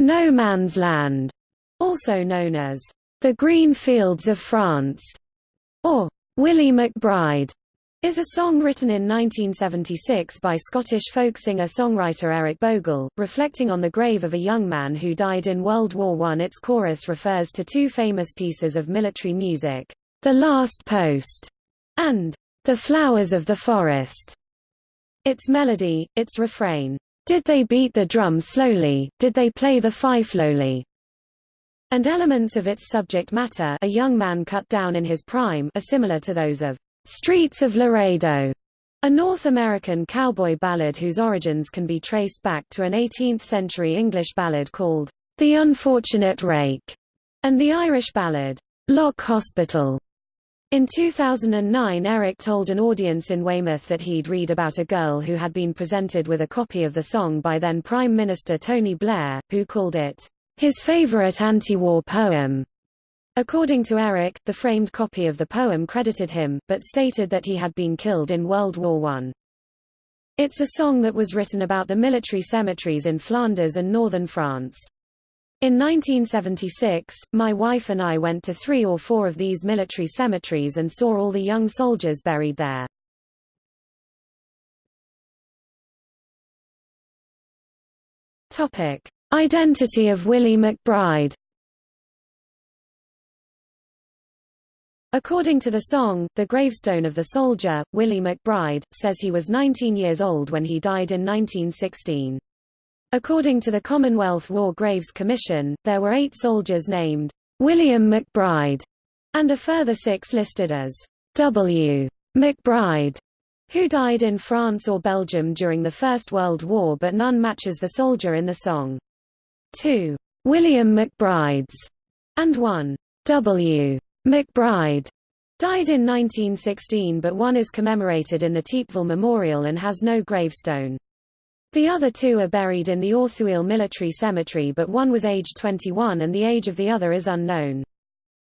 No Man's Land, also known as The Green Fields of France, or Willie McBride, is a song written in 1976 by Scottish folk singer-songwriter Eric Bogle, reflecting on the grave of a young man who died in World War I. Its chorus refers to two famous pieces of military music, The Last Post and The Flowers of the Forest. Its melody, its refrain, Did they beat the drum slowly, did they play the fife lowly, and elements of its subject matter a young man cut down in his prime are similar to those of Streets of Laredo, a North American cowboy ballad whose origins can be traced back to an 18th-century English ballad called The Unfortunate Rake, and the Irish ballad Lock Hospital. In 2009 Eric told an audience in Weymouth that he'd read about a girl who had been presented with a copy of the song by then Prime Minister Tony Blair, who called it his favorite anti-war poem. According to Eric, the framed copy of the poem credited him, but stated that he had been killed in World War I. It's a song that was written about the military cemeteries in Flanders and northern France. In 1976, my wife and I went to three or four of these military cemeteries and saw all the young soldiers buried there. Identity of Willie McBride According to the song, the gravestone of the soldier, Willie McBride, says he was 19 years old when he died in 1916. According to the Commonwealth War Graves Commission, there were eight soldiers named William McBride, and a further six listed as W. McBride, who died in France or Belgium during the First World War but none matches the soldier in the song. Two William McBrides and one W. McBride died in 1916 but one is commemorated in the Thiepval Memorial and has no gravestone. The other two are buried in the Authuile Military Cemetery but one was aged 21 and the age of the other is unknown.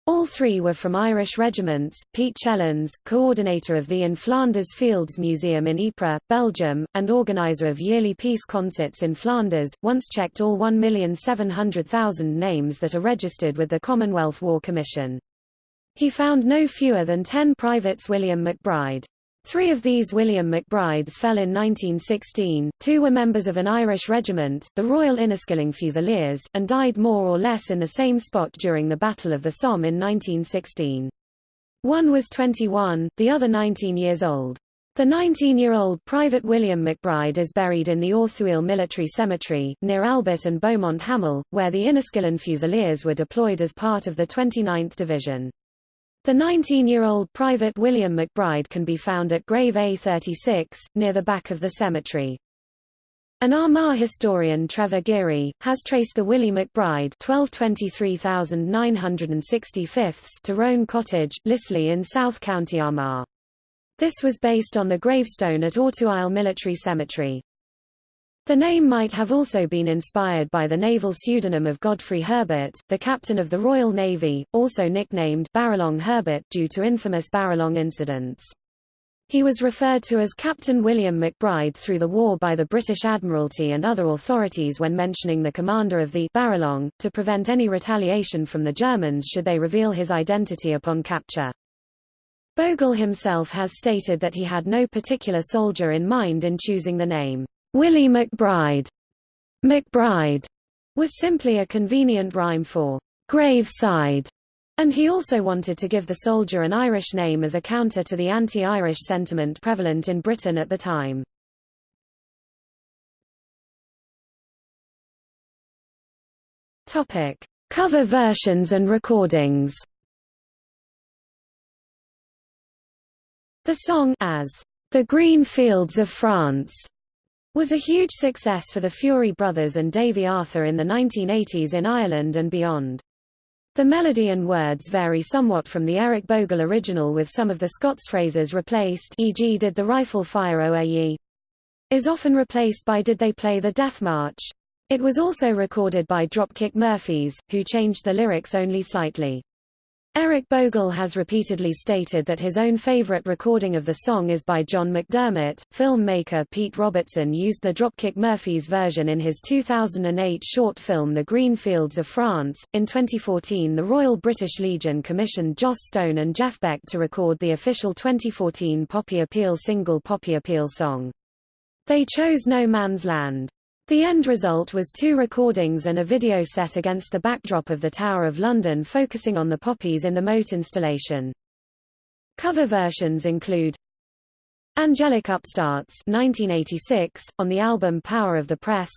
All three were from Irish regiments. Piet Chielens, coordinator of the In Flanders Fields Museum in Ypres, Belgium, and organizer of yearly peace concerts in Flanders, once checked all 1,700,000 names that are registered with the Commonwealth War Commission. He found no fewer than ten privates William McBride. Three of these William McBrides fell in 1916, two were members of an Irish regiment, the Royal Inniskilling Fusiliers, and died more or less in the same spot during the Battle of the Somme in 1916. One was 21, the other 19 years old. The 19-year-old Private William McBride is buried in the Authuile Military Cemetery, near Albert and Beaumont Hamel, where the Inniskilling Fusiliers were deployed as part of the 29th Division. The 19-year-old Private William McBride can be found at Grave A36, near the back of the cemetery. An Armagh historian Trevor Geary, has traced the Willie McBride 1223,965 to Roan Cottage, Lislea in South County Armagh. This was based on the gravestone at Authuile Military Cemetery. The name might have also been inspired by the naval pseudonym of Godfrey Herbert, the captain of the Royal Navy, also nicknamed Baralong Herbert due to infamous Baralong incidents. He was referred to as Captain William McBride through the war by the British Admiralty and other authorities when mentioning the commander of the Baralong, to prevent any retaliation from the Germans should they reveal his identity upon capture. Bogle himself has stated that he had no particular soldier in mind in choosing the name. Willie McBride. McBride was simply a convenient rhyme for graveside, and he also wanted to give the soldier an Irish name as a counter to the anti-Irish sentiment prevalent in Britain at the time. Topic: Cover versions and recordings. The song as The Green Fields of France was a huge success for the Furey brothers and Davy Arthur in the 1980s in Ireland and beyond. The melody and words vary somewhat from the Eric Bogle original with some of the Scots phrases replaced e.g. did the rifle fire OAE is often replaced by did they play the Death March. It was also recorded by Dropkick Murphys, who changed the lyrics only slightly. Eric Bogle has repeatedly stated that his own favorite recording of the song is by John McDermott. Filmmaker Pete Robertson used the Dropkick Murphys version in his 2008 short film The Green Fields of France. In 2014, the Royal British Legion commissioned Joss Stone and Jeff Beck to record the official 2014 Poppy Appeal single Poppy Appeal song. They chose No Man's Land. The end result was two recordings and a video set against the backdrop of the Tower of London focusing on the poppies in the moat installation. Cover versions include Angelic Upstarts 1986, on the album Power of the Press.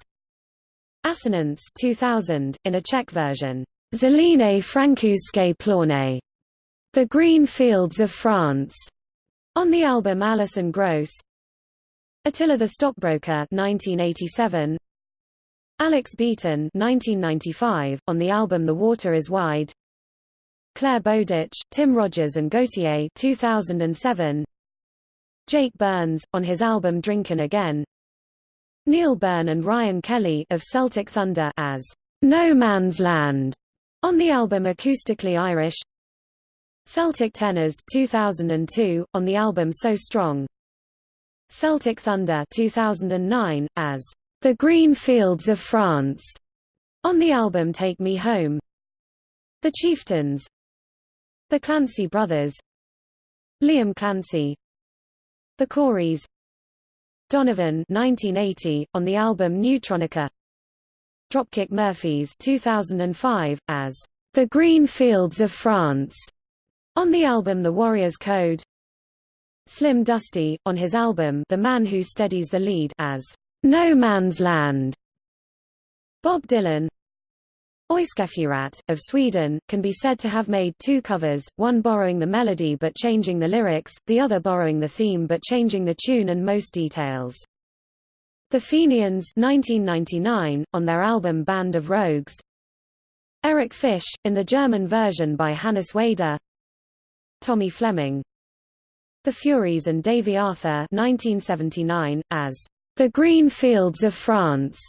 Asonance 2000, in a Czech version, Zelené Francouzské pláně, The Green Fields of France, on the album Alison Gross Attila the Stockbroker 1987 Alex Beaton 1995 on the album The Water is Wide. Clare Bowditch, Tim Rogers and Gotye 2007 Jake Burns on his album Drinkin' Again. Neil Byrne and Ryan Kelly of Celtic Thunder as No Man's Land on the album Acoustically Irish. Celtic Tenors 2002 on the album So Strong Celtic Thunder 2009, as The Green Fields of France, on the album Take Me Home. The Chieftains. The Clancy Brothers. Liam Clancy. The Corries Donovan 1980, on the album Neutronica. Dropkick Murphys 2005, as The Green Fields of France, on the album The Warrior's Code Slim Dusty, on his album The Man Who Steadies the Lead as No Man's Land. Bob Dylan Euskefeurat, of Sweden, can be said to have made two covers, one borrowing the melody but changing the lyrics, the other borrowing the theme but changing the tune and most details. The Fenians 1999, on their album Band of Rogues Eric Fish, in the German version by Hannes Wader Tommy Fleming the Fureys and Davy Arthur 1979, as The Green Fields of France,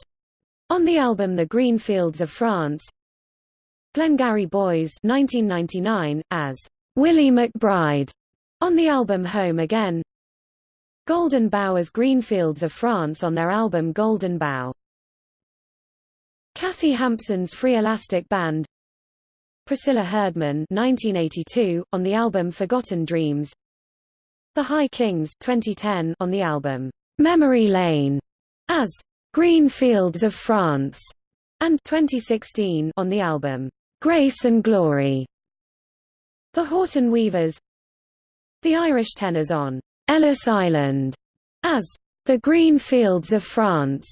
on the album The Green Fields of France. Glengarry Bhoys 1999, as Willie McBride, on the album Home Again. Golden as Green Fields of France on their album Golden Bough. Kathy Hampson's Free Elastic Band Priscilla Herdman 1982, on the album Forgotten Dreams the High Kings 2010 on the album Memory Lane as Green Fields of France and 2016 on the album Grace and Glory. The Houghton Weavers The Irish tenors on Ellis Island as The Green Fields of France.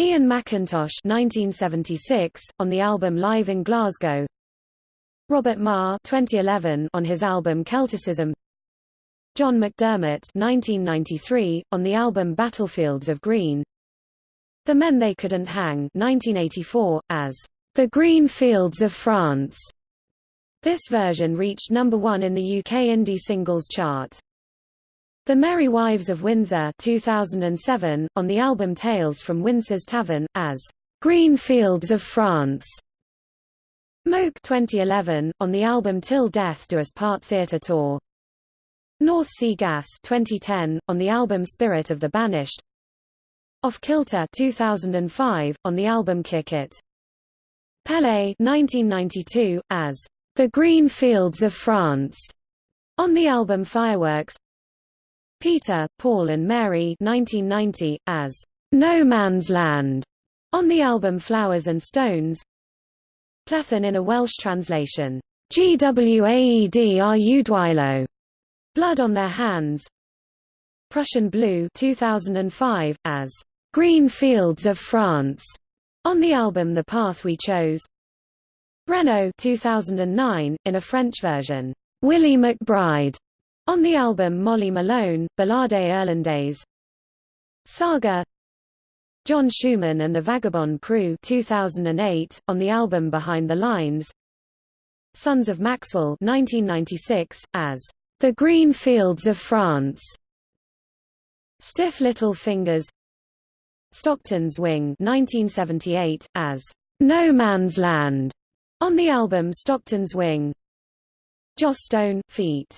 Ian McIntosh 1976 on the album Live in Glasgow. Robert Marr 2011 on his album Celticism. John McDermott 1993, on the album Battlefields of Green. The Men They Couldn't Hang 1984, as The Green Fields of France. This version reached number one in the UK indie singles chart. The Merry Wives of Windsor 2007, on the album Tales from Windsor's Tavern, as Green Fields of France. Moke 2011, on the album Till Death Do Us Part Theatre Tour. North Sea Gas 2010, on the album Spirit of the Banished. Off Kilter 2005, on the album Kick It. Pele 1992, as The Green Fields of France, on the album Fireworks. Peter, Paul and Mary 1990, as No Man's Land, on the album Flowers and Stones. Plethyn in a Welsh translation, GWAED Dwylo Blood on Their Hands. Prussian Blue 2005, as Green Fields of France, on the album The Path We Chose. Renaud 2009, in a French version, Willie McBride, on the album Molly Malone, Ballade Irlandaise. Saga John Schumann and the Vagabond Crew 2008, on the album Behind the Lines. Sons of Maxwell 1996, as the Green Fields of France. Stiff Little Fingers Stockton's Wing 1978, as No Man's Land, On the album Stockton's Wing Joss Stone, feat.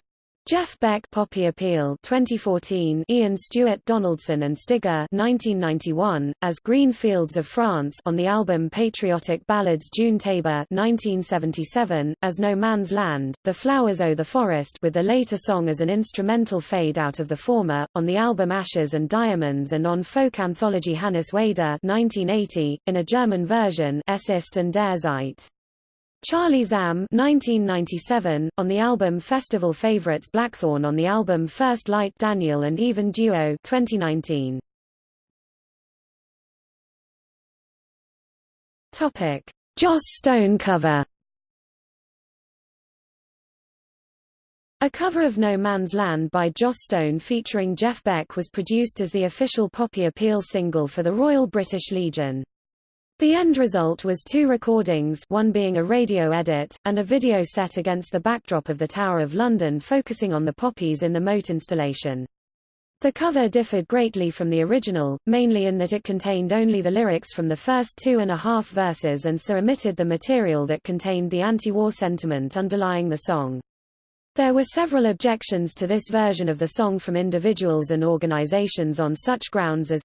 Jeff Beck Poppy Appeal 2014 Ian Stuart Donaldson and Stigger 1991 as Green Fields of France on the album Patriotic Ballads June Tabor 1977 as No Man's Land The Flowers O' the Forest with the later song as an instrumental fade out of the former on the album Ashes and Diamonds and on folk anthology Hannes Wader 1980 in a German version Es ist an der Zeit Charlie Zahm 1997, on the album Festival Favorites Blackthorn on the album First Light Daniel and Even Duo 2019. Topic. Joss Stone cover A cover of No Man's Land by Joss Stone featuring Jeff Beck was produced as the official Poppy Appeal single for the Royal British Legion. The end result was two recordings one being a radio edit, and a video set against the backdrop of the Tower of London focusing on the poppies in the moat installation. The cover differed greatly from the original, mainly in that it contained only the lyrics from the first two and a half verses and so omitted the material that contained the anti-war sentiment underlying the song. There were several objections to this version of the song from individuals and organizations on such grounds as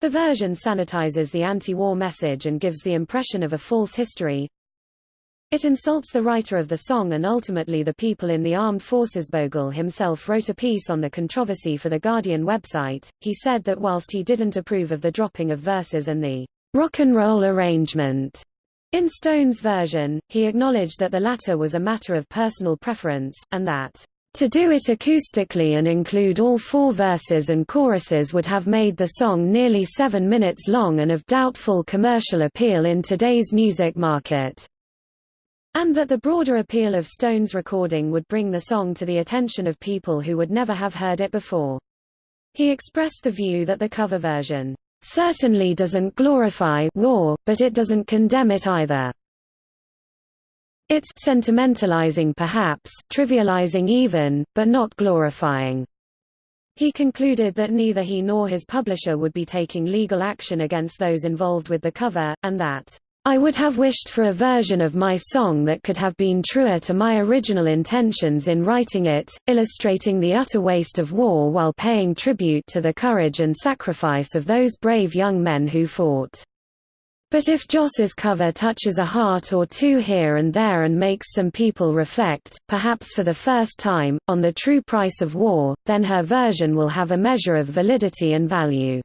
the version sanitizes the anti-war message and gives the impression of a false history. It insults the writer of the song and ultimately the people in the armed forces. Bogle himself wrote a piece on the controversy for the Guardian website. He said that whilst he didn't approve of the dropping of verses and the rock and roll arrangement in Stone's version, he acknowledged that the latter was a matter of personal preference, and that to do it acoustically and include all four verses and choruses would have made the song nearly seven minutes long and of doubtful commercial appeal in today's music market. And that the broader appeal of Stone's recording would bring the song to the attention of people who would never have heard it before. He expressed the view that the cover version certainly doesn't glorify war, but it doesn't condemn it either. It's sentimentalizing perhaps, trivializing even, but not glorifying. He concluded that neither he nor his publisher would be taking legal action against those involved with the cover, and that, I would have wished for a version of my song that could have been truer to my original intentions in writing it, illustrating the utter waste of war while paying tribute to the courage and sacrifice of those brave young men who fought. But if Joss's cover touches a heart or two here and there and makes some people reflect, perhaps for the first time, on the true price of war, then her version will have a measure of validity and value.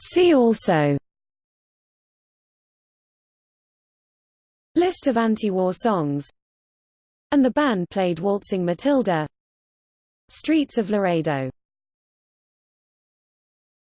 See also. List of anti-war songs. And the band played Waltzing Matilda Streets of Laredo